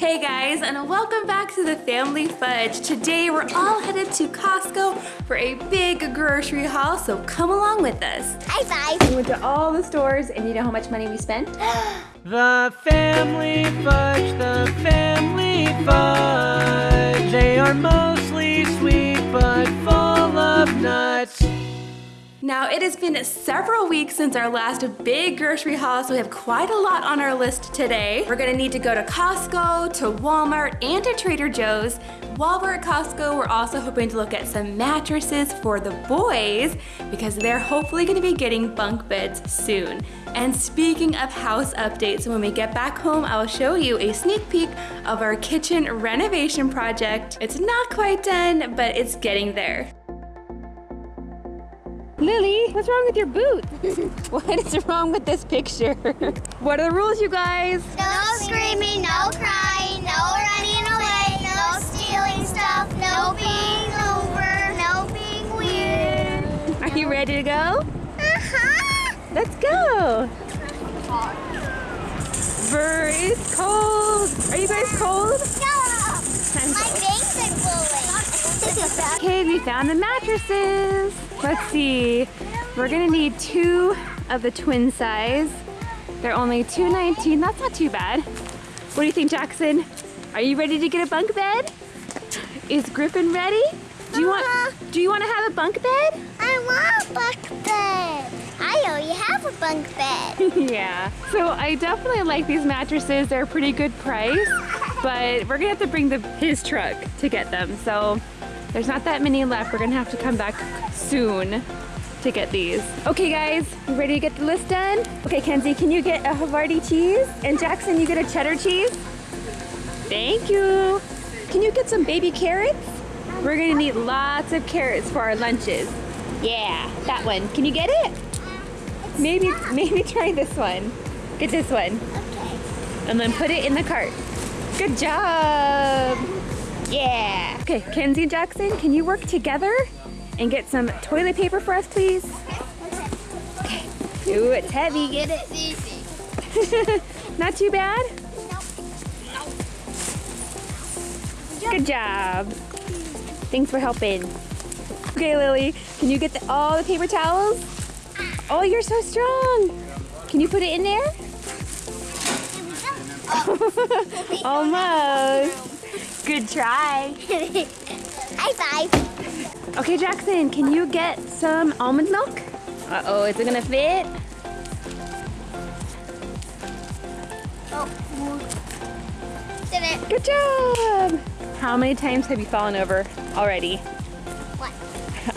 Hey guys, and welcome back to the Family Fudge. Today we're all headed to Costco for a big grocery haul, so come along with us. High five. We went to all the stores, and you know how much money we spent? The family fudge, the family fudge. They are mostly sweet but full of nuts. Now, it has been several weeks since our last big grocery haul, so we have quite a lot on our list today. We're gonna need to go to Costco, to Walmart, and to Trader Joe's. While we're at Costco, we're also hoping to look at some mattresses for the boys because they're hopefully gonna be getting bunk beds soon. And speaking of house updates, when we get back home, I will show you a sneak peek of our kitchen renovation project. It's not quite done, but it's getting there. Lily, what's wrong with your boot? what is wrong with this picture? what are the rules, you guys? No screaming, no crying, no running away, no stealing stuff, no being over, no being weird. Are you ready to go? Uh-huh. Let's go. Brr, it's cold. Are you guys cold? No. My bangs are glowing. Okay, we found the mattresses. Let's see. We're gonna need two of the twin size. They're only $2.19. That's not too bad. What do you think, Jackson? Are you ready to get a bunk bed? Is Griffin ready? Do you want uh-huh. do you want to have a bunk bed? I want a bunk bed. I already have a bunk bed. yeah. So I definitely like these mattresses. They're a pretty good price, but we're gonna have to bring the his truck to get them. So there's not that many left. We're gonna have to come back soon to get these. Okay guys, you ready to get the list done? Okay Kenzie, can you get a Havarti cheese? And Jackson, you get a cheddar cheese? Thank you. Can you get some baby carrots? We're gonna need lots of carrots for our lunches. Yeah, that one. Can you get it? Maybe, maybe try this one. Get this one. Okay. And then put it in the cart. Good job. Yeah. Okay, Kenzie and Jackson, can you work together and get some toilet paper for us, please? Okay. Ooh, it's heavy. Get it. easy. Not too bad? Good job. Thanks for helping. Okay, Lily, can you get the, all the paper towels? Ah. Oh, you're so strong. Can you put it in there? Oh. Almost. Good try. High five. Okay, Jackson, can you get some almond milk? Uh-oh, is it gonna fit? Oh, Did it. Good job. How many times have you fallen over already? What?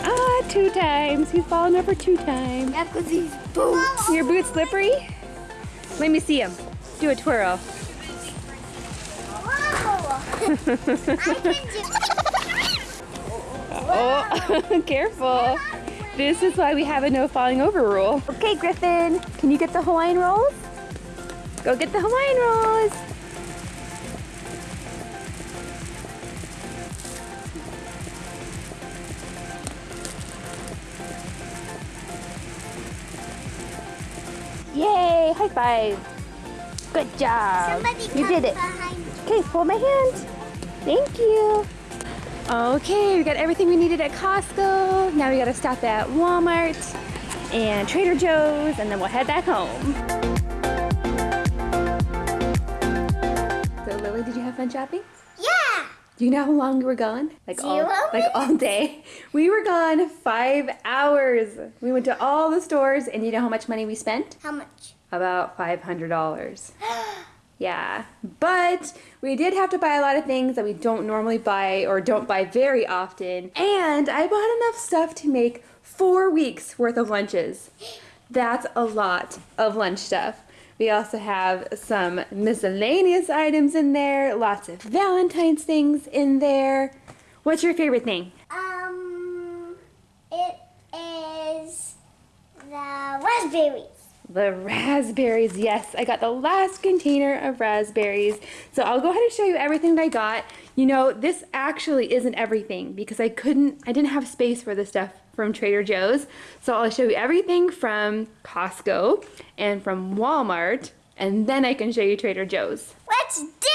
Ah, two times. You've fallen over two times. Yeah, because these boots. Your boots slippery? Let me see him. Do a twirl. Oh, careful. This is why we have a no falling over rule. Okay, Griffin, can you get the Hawaiian rolls? Go get the Hawaiian rolls. Yay, high five. Good job. Somebody you did it. Okay, hold my hand. Thank you. Okay, we got everything we needed at Costco. Now we gotta stop at Walmart and Trader Joe's and then we'll head back home. So Lily, did you have fun shopping? Yeah. Do you know how long we were gone? Like all, Zero like all day. We were gone five hours. We went to all the stores and you know how much money we spent? How much? About $500. Yeah, but we did have to buy a lot of things that we don't normally buy or don't buy very often. And I bought enough stuff to make four weeks worth of lunches. That's a lot of lunch stuff. We also have some miscellaneous items in there, lots of Valentine's things in there. What's your favorite thing? Um, it is the raspberries. The raspberries, yes. I got the last container of raspberries. So I'll go ahead and show you everything that I got. You know, this actually isn't everything because I couldn't, I didn't have space for the stuff from Trader Joe's. So I'll show you everything from Costco and from Walmart and then I can show you Trader Joe's. Let's do!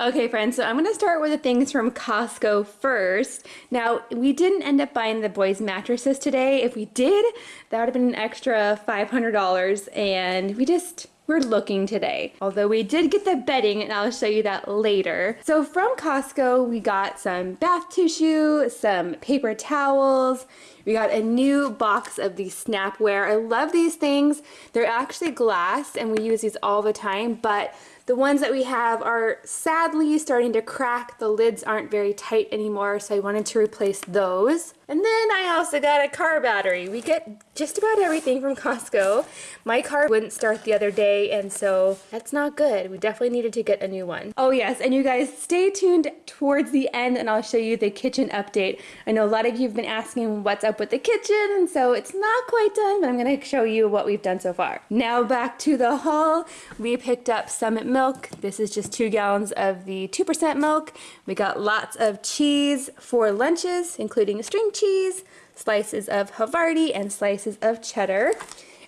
Okay, friends, so I'm going to start with the things from Costco first. Now, we didn't end up buying the boys' mattresses today. If we did, that would have been an extra $500, and we just we're looking today. Although we did get the bedding and I'll show you that later. So from Costco, we got some bath tissue, some paper towels, we got a new box of these Snapware. I love these things. They're actually glass and we use these all the time, but the ones that we have are sadly starting to crack. The lids aren't very tight anymore, so I wanted to replace those. And then I also got a car battery. We get just about everything from Costco. My car wouldn't start the other day, and so that's not good. We definitely needed to get a new one. Oh yes, and you guys stay tuned towards the end and I'll show you the kitchen update. I know a lot of you have been asking what's up with the kitchen, and so it's not quite done, but I'm gonna show you what we've done so far. Now back to the haul. We picked up Summit milk. This is just two gallons of the 2% milk. We got lots of cheese for lunches, including a string cheese, slices of Havarti, and slices of cheddar.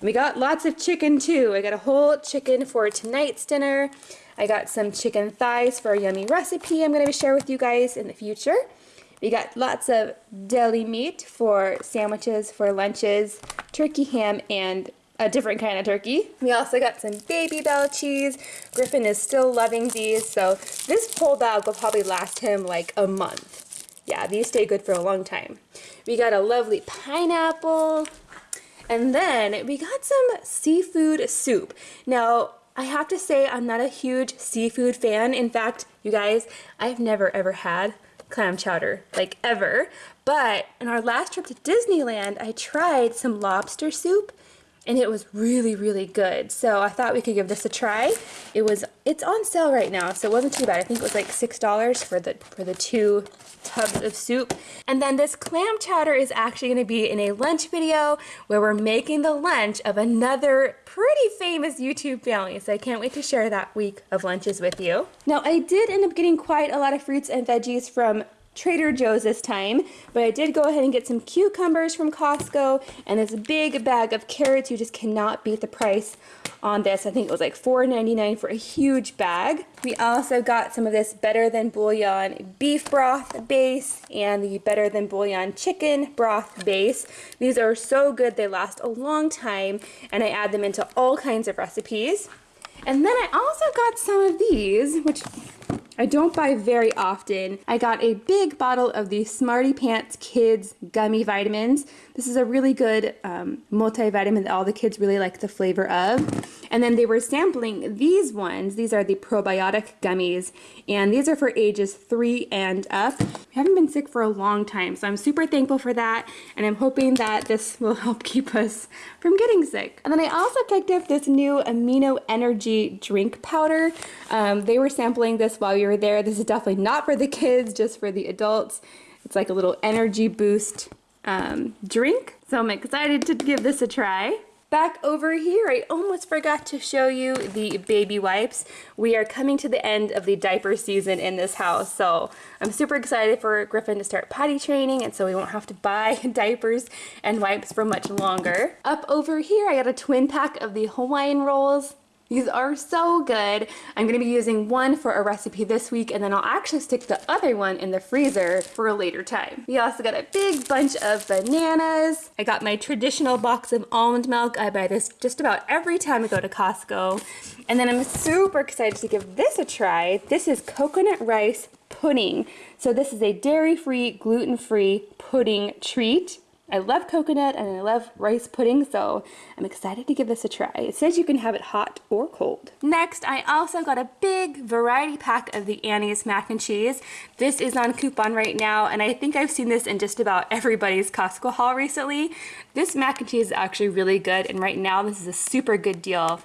And we got lots of chicken too. I got a whole chicken for tonight's dinner. I got some chicken thighs for a yummy recipe I'm going to share with you guys in the future. We got lots of deli meat for sandwiches, for lunches, turkey ham, and a different kind of turkey. We also got some Babybel cheese. Griffin is still loving these, so this whole bag will probably last him like a month. Yeah, these stay good for a long time. We got a lovely pineapple. And then we got some seafood soup. Now, I have to say I'm not a huge seafood fan. In fact, you guys, I've never ever had clam chowder, like ever. But in our last trip to Disneyland, I tried some lobster soup and it was really, really good. So I thought we could give this a try. It was, it's on sale right now, so it wasn't too bad. I think it was like $6 for the, for the two tubs of soup. And then this clam chowder is actually gonna be in a lunch video where we're making the lunch of another pretty famous YouTube family. So I can't wait to share that week of lunches with you. Now I did end up getting quite a lot of fruits and veggies from Trader Joe's this time, but I did go ahead and get some cucumbers from Costco and this big bag of carrots. You just cannot beat the price on this. I think it was like $4.99 for a huge bag. We also got some of this Better Than Bouillon beef broth base and the Better Than Bouillon chicken broth base. These are so good. They last a long time and I add them into all kinds of recipes. And then I also got some of these, which I don't buy very often. I got a big bottle of the Smarty Pants Kids Gummy Vitamins. This is a really good um, multivitamin that all the kids really like the flavor of. And then they were sampling these ones. These are the probiotic gummies, and these are for ages three and up. I haven't been sick for a long time, so I'm super thankful for that, and I'm hoping that this will help keep us from getting sick. And then I also picked up this new Amino Energy drink powder. Um, they were sampling this while we were there. This is definitely not for the kids, just for the adults. It's like a little energy boost um, drink. So I'm excited to give this a try. Back over here, I almost forgot to show you the baby wipes. We are coming to the end of the diaper season in this house, so I'm super excited for Griffin to start potty training and so we won't have to buy diapers and wipes for much longer. Up over here, I got a twin pack of the Hawaiian rolls. These are so good. I'm gonna be using one for a recipe this week and then I'll actually stick the other one in the freezer for a later time. We also got a big bunch of bananas. I got my traditional box of almond milk. I buy this just about every time I go to Costco. And then I'm super excited to give this a try. This is coconut rice pudding. So this is a dairy-free, gluten-free pudding treat. I love coconut and I love rice pudding, so I'm excited to give this a try. It says you can have it hot or cold. Next, I also got a big variety pack of the Annie's mac and cheese. This is on coupon right now, and I think I've seen this in just about everybody's Costco haul recently. This mac and cheese is actually really good, and right now this is a super good deal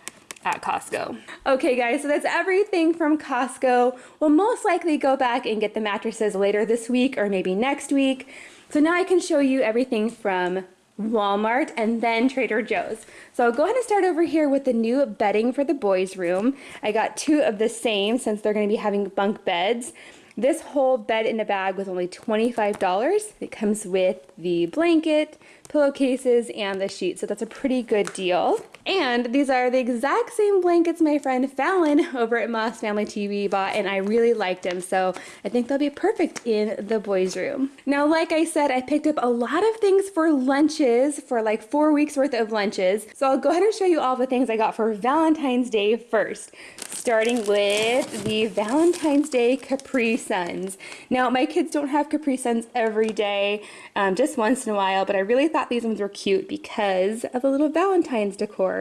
at Costco. Okay guys, so that's everything from Costco. We'll most likely go back and get the mattresses later this week or maybe next week. So now I can show you everything from Walmart and then Trader Joe's. So I'll go ahead and start over here with the new bedding for the boys room. I got two of the same since they're going to be having bunk beds. This whole bed in a bag was only $25. It comes with the blanket, pillowcases, and the sheet, so that's a pretty good deal. And these are the exact same blankets my friend Fallon over at Moss Family TV bought, and I really liked them, so I think they'll be perfect in the boys' room. Now, like I said, I picked up a lot of things for lunches, for like four weeks worth of lunches, so I'll go ahead and show you all the things I got for Valentine's Day first, starting with the Valentine's Day Capri Suns. Now, my kids don't have Capri Suns every day, um, just once in a while, but I really thought these ones were cute because of the little Valentine's decor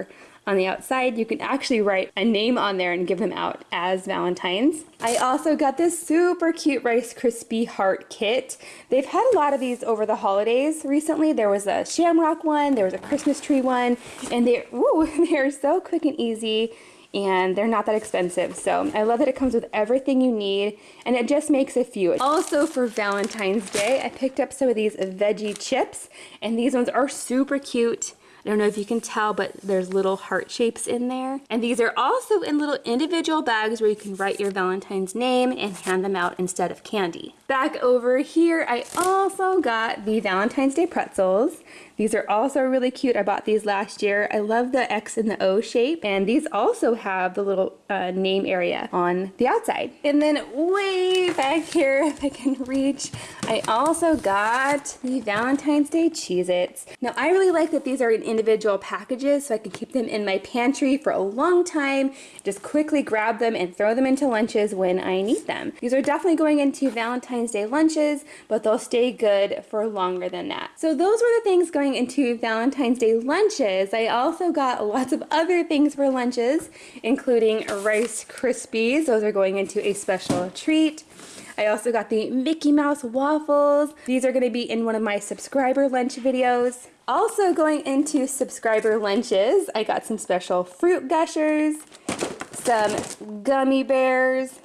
on the outside. You can actually write a name on there and give them out as Valentine's. I also got this super cute Rice Krispie Heart kit. They've had a lot of these over the holidays recently. There was a shamrock one, there was a Christmas tree one, and they ooh, they're so quick and easy and they're not that expensive. So I love that it comes with everything you need and it just makes a few. Also for Valentine's Day, I picked up some of these veggie chips and these ones are super cute. I don't know if you can tell, but there's little heart shapes in there. And these are also in little individual bags where you can write your Valentine's name and hand them out instead of candy. Back over here, I also got the Valentine's Day pretzels. These are also really cute. I bought these last year. I love the X and the O shape. And these also have the little uh, name area on the outside. And then way back here, if I can reach, I also got the Valentine's Day Cheez-Its. Now, I really like that these are in individual packages so I can keep them in my pantry for a long time. Just quickly grab them and throw them into lunches when I need them. These are definitely going into Valentine's Day lunches, but they'll stay good for longer than that. So those were the things going going into Valentine's Day lunches, I also got lots of other things for lunches, including Rice Krispies. Those are going into a special treat. I also got the Mickey Mouse waffles. These are going to be in one of my subscriber lunch videos. Also going into subscriber lunches, I got some special fruit gushers, some gummy bears,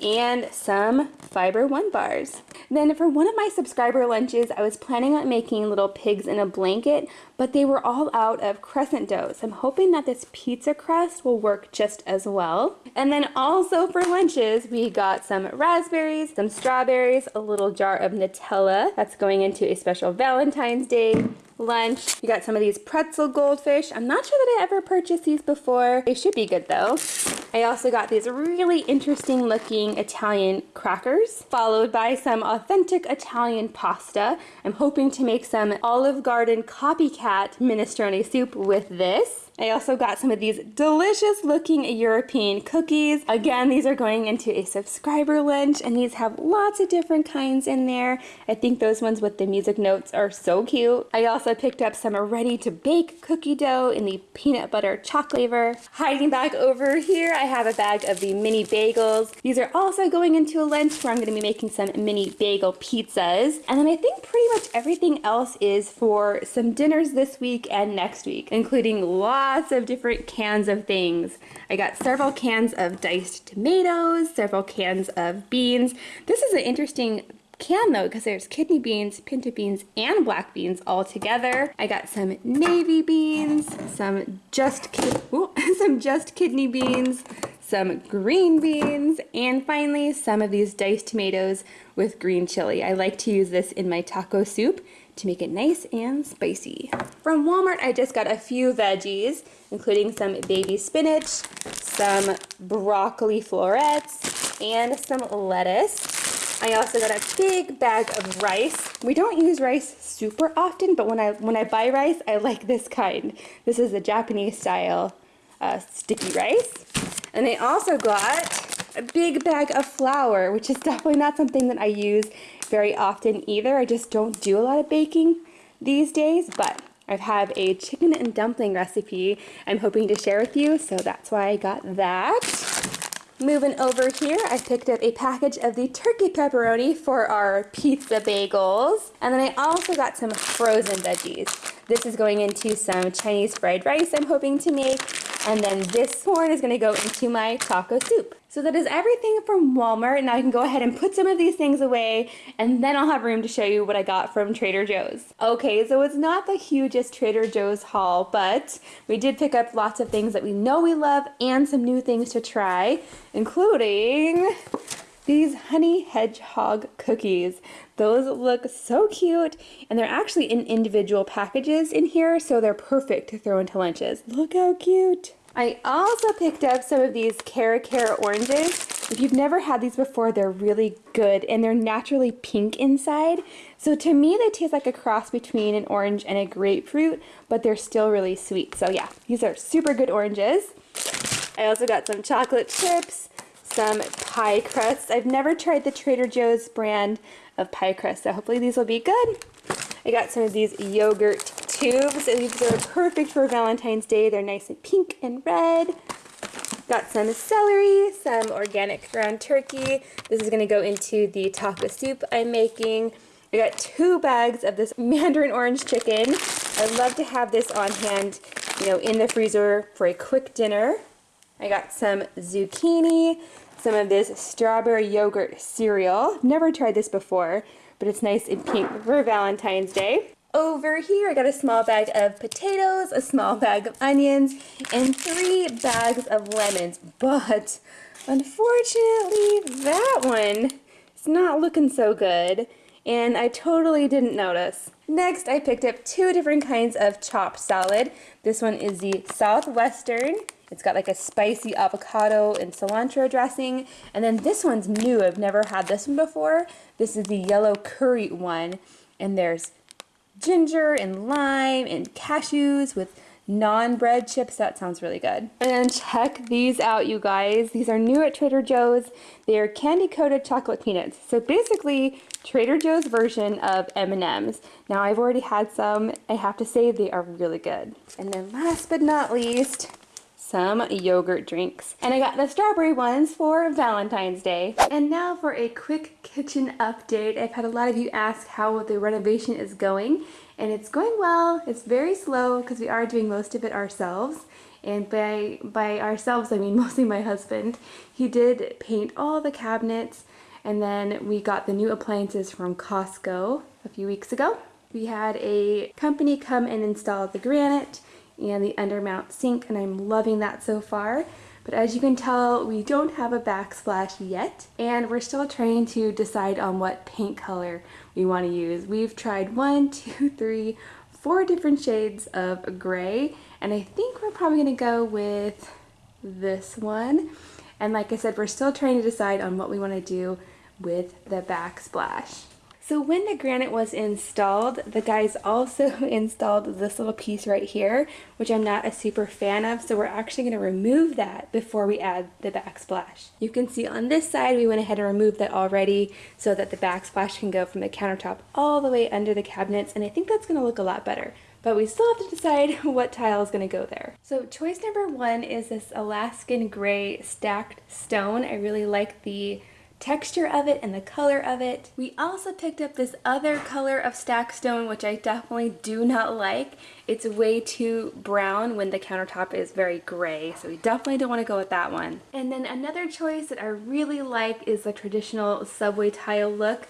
and some Fiber One bars. Then for one of my subscriber lunches, I was planning on making little pigs in a blanket, but they were all out of crescent dough. So I'm hoping that this pizza crust will work just as well. And then also for lunches, we got some raspberries, some strawberries, a little jar of Nutella. That's going into a special Valentine's Day lunch. We got some of these pretzel goldfish. I'm not sure that I ever purchased these before. They should be good though. I also got these really interesting looking Italian crackers, followed by some authentic Italian pasta. I'm hoping to make some Olive Garden copycat minestrone soup with this. I also got some of these delicious looking European cookies. Again, these are going into a subscriber lunch and these have lots of different kinds in there. I think those ones with the music notes are so cute. I also picked up some ready to bake cookie dough in the peanut butter chocolate flavor. Hiding back over here, I have a bag of the mini bagels. These are also going into a lunch where I'm gonna be making some mini bagel pizzas. And then I think pretty much everything else is for some dinners this week and next week, including lots lots of different cans of things. I got several cans of diced tomatoes, several cans of beans. This is an interesting can though because there's kidney beans, pinto beans, and black beans all together. I got some navy beans, some just ooh, some just kidney beans, some green beans, and finally some of these diced tomatoes with green chili. I like to use this in my taco soup to make it nice and spicy. From Walmart, I just got a few veggies, including some baby spinach, some broccoli florets, and some lettuce. I also got a big bag of rice. We don't use rice super often, but when I when I buy rice, I like this kind. This is the Japanese style uh, sticky rice. And I also got a big bag of flour, which is definitely not something that I use very often either. I just don't do a lot of baking these days, but I have a chicken and dumpling recipe I'm hoping to share with you, so that's why I got that. Moving over here, I picked up a package of the turkey pepperoni for our pizza bagels. And then I also got some frozen veggies. This is going into some Chinese fried rice I'm hoping to make. And then this corn is gonna go into my taco soup. So that is everything from Walmart. Now I can go ahead and put some of these things away and then I'll have room to show you what I got from Trader Joe's. Okay, so it's not the hugest Trader Joe's haul, but we did pick up lots of things that we know we love and some new things to try, including these honey hedgehog cookies. Those look so cute and they're actually in individual packages in here so they're perfect to throw into lunches. Look how cute. I also picked up some of these Cara Cara oranges. If you've never had these before, they're really good and they're naturally pink inside. So to me, they taste like a cross between an orange and a grapefruit, but they're still really sweet. So yeah, these are super good oranges. I also got some chocolate chips, some pie crusts. I've never tried the Trader Joe's brand of pie crust, so hopefully these will be good. I got some of these yogurt tubes. These are perfect for Valentine's Day. They're nice and pink and red. Got some celery, some organic ground turkey. This is gonna go into the taco soup I'm making. I got two bags of this mandarin orange chicken. I'd love to have this on hand, you know, in the freezer for a quick dinner. I got some zucchini, some of this strawberry yogurt cereal. Never tried this before, but it's nice and pink for Valentine's Day. Over here, I got a small bag of potatoes, a small bag of onions, and three bags of lemons. But unfortunately, that one is not looking so good, and I totally didn't notice. Next, I picked up two different kinds of chopped salad. This one is the Southwestern. It's got like a spicy avocado and cilantro dressing. And then this one's new. I've never had this one before. This is the yellow curry one. And there's ginger and lime and cashews with naan-bread chips. That sounds really good. And check these out, you guys. These are new at Trader Joe's. They are candy-coated chocolate peanuts. So basically, Trader Joe's version of M&M's. Now, I've already had some. I have to say they are really good. And then last but not least, some yogurt drinks. And I got the strawberry ones for Valentine's Day. And now for a quick kitchen update. I've had a lot of you ask how the renovation is going and it's going well. It's very slow because we are doing most of it ourselves. And by, by ourselves, I mean mostly my husband. He did paint all the cabinets and then we got the new appliances from Costco a few weeks ago. We had a company come and install the granite and the undermount sink and I'm loving that so far. But as you can tell, we don't have a backsplash yet and we're still trying to decide on what paint color we want to use. We've tried one, two, three, four different shades of gray and I think we're probably going to go with this one. And like I said, we're still trying to decide on what we want to do with the backsplash. So when the granite was installed, the guys also installed this little piece right here, which I'm not a super fan of, so we're actually going to remove that before we add the backsplash. You can see on this side, we went ahead and removed that already so that the backsplash can go from the countertop all the way under the cabinets, and I think that's going to look a lot better but we still have to decide what tile is going to go there. So choice number one is this Alaskan gray stacked stone. I really like the texture of it and the color of it. We also picked up this other color of stack stone which I definitely do not like. It's way too brown when the countertop is very gray so we definitely don't want to go with that one. And then another choice that I really like is the traditional subway tile look.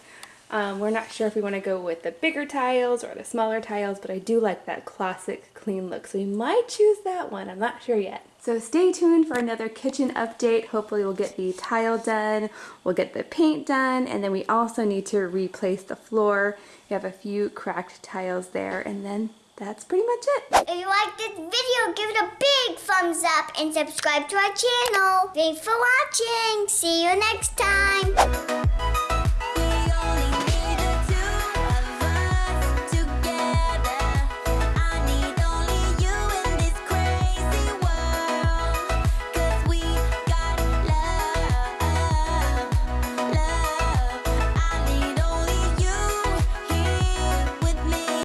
Um, we're not sure if we want to go with the bigger tiles or the smaller tiles, but I do like that classic clean look. So we might choose that one. I'm not sure yet. So stay tuned for another kitchen update. Hopefully we'll get the tile done, we'll get the paint done, and then we also need to replace the floor. We have a few cracked tiles there, and then that's pretty much it. If you like this video, give it a big thumbs up and subscribe to our channel. Thanks for watching. See you next time.